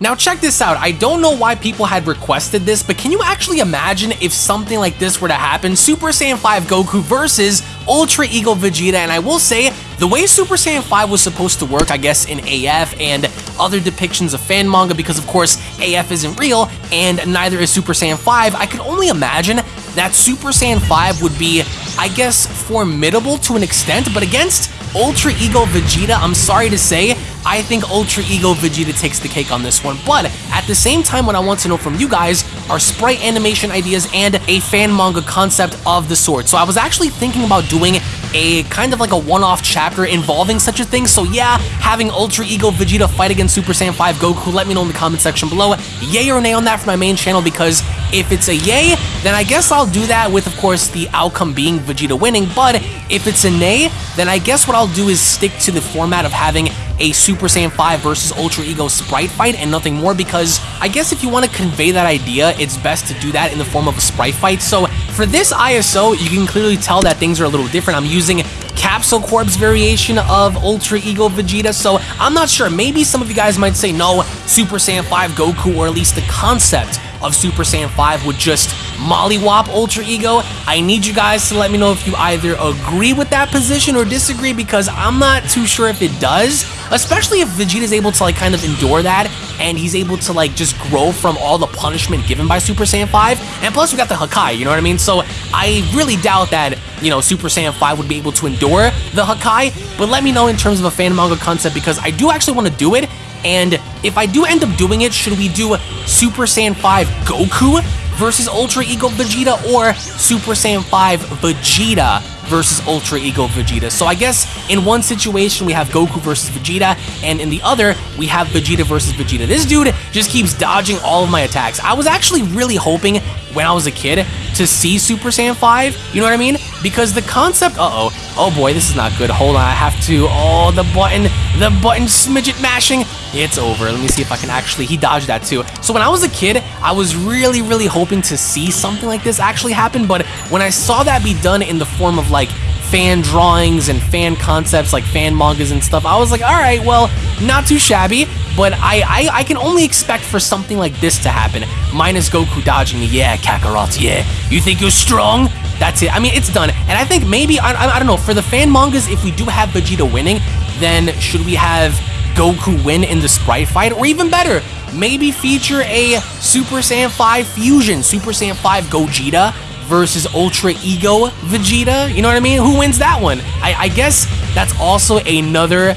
Now check this out, I don't know why people had requested this, but can you actually imagine if something like this were to happen? Super Saiyan 5 Goku versus Ultra Ego Vegeta, and I will say, the way Super Saiyan 5 was supposed to work, I guess, in AF and other depictions of fan manga, because of course, AF isn't real, and neither is Super Saiyan 5, I could only imagine that Super Saiyan 5 would be, I guess, formidable to an extent, but against Ultra Ego Vegeta, I'm sorry to say, I think Ultra Ego Vegeta takes the cake on this one. But at the same time, what I want to know from you guys are sprite animation ideas and a fan manga concept of the sort. So I was actually thinking about doing a kind of like a one-off chapter involving such a thing. So yeah, having Ultra Ego Vegeta fight against Super Saiyan 5 Goku, let me know in the comment section below. Yay or nay on that for my main channel because if it's a yay, then I guess I'll do that with, of course, the outcome being Vegeta winning. But if it's a nay, then I guess what I'll do is stick to the format of having a Super Saiyan 5 versus Ultra Ego sprite fight and nothing more because I guess if you want to convey that idea, it's best to do that in the form of a sprite fight. So for this ISO, you can clearly tell that things are a little different. I'm using Capsule Corp's variation of Ultra Ego Vegeta, so I'm not sure. Maybe some of you guys might say, no, Super Saiyan 5 Goku, or at least the concept of Super Saiyan 5 would just mollywop Ultra Ego. I need you guys to let me know if you either agree with that position or disagree because I'm not too sure if it does, especially if Vegeta's able to like kind of endure that and he's able to like just grow from all the punishment given by Super Saiyan 5. And plus we got the Hakai, you know what I mean? So I really doubt that, you know, Super Saiyan 5 would be able to endure the Hakai, but let me know in terms of a fan manga concept because I do actually want to do it and if I do end up doing it, should we do Super Saiyan 5 Goku versus Ultra Ego Vegeta or Super Saiyan 5 Vegeta versus Ultra Ego Vegeta. So I guess in one situation we have Goku versus Vegeta, and in the other we have Vegeta versus Vegeta. This dude just keeps dodging all of my attacks. I was actually really hoping when I was a kid to see Super Saiyan 5, you know what I mean? Because the concept, uh-oh, oh boy, this is not good. Hold on, I have to, oh, the button, the button smidget mashing. It's over. Let me see if I can actually, he dodged that too. So when I was a kid, I was really, really hoping to see something like this actually happen, but when I saw that be done in the form of like fan drawings and fan concepts like fan mangas and stuff, I was like, all right, well, not too shabby, but I, I, I can only expect for something like this to happen. Minus Goku dodging. Yeah, Kakarot, yeah. You think you're strong? That's it. I mean, it's done. And I think maybe, I, I, I don't know, for the fan mangas, if we do have Vegeta winning, then should we have Goku win in the sprite fight? Or even better, maybe feature a Super Saiyan 5 fusion, Super Saiyan 5 Gogeta versus Ultra Ego Vegeta. You know what I mean? Who wins that one? I, I guess that's also another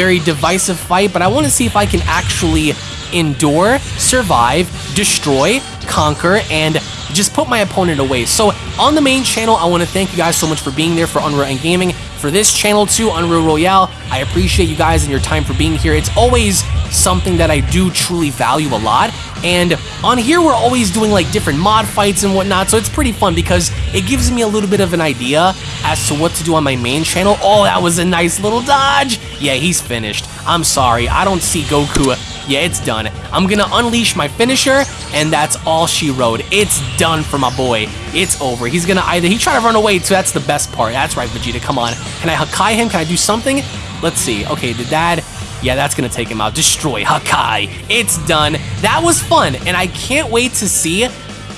very divisive fight, but I want to see if I can actually endure, survive, destroy, conquer, and just put my opponent away. So on the main channel, I want to thank you guys so much for being there for Unreal and Gaming. For this channel too, Unreal Royale, I appreciate you guys and your time for being here. It's always something that I do truly value a lot. And on here, we're always doing like different mod fights and whatnot, so it's pretty fun because it gives me a little bit of an idea as to what to do on my main channel. Oh, that was a nice little dodge. Yeah, he's finished. I'm sorry, I don't see Goku. Yeah, it's done. I'm gonna unleash my finisher, and that's all she wrote. It's done for my boy. It's over. He's gonna either, he tried to run away too, that's the best part. That's right, Vegeta, come on. Can I Hakai him? Can I do something? Let's see. Okay, did that... Yeah, that's gonna take him out. Destroy Hakai. It's done. That was fun, and I can't wait to see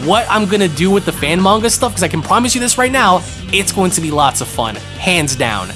what I'm gonna do with the fan manga stuff, because I can promise you this right now, it's going to be lots of fun, hands down.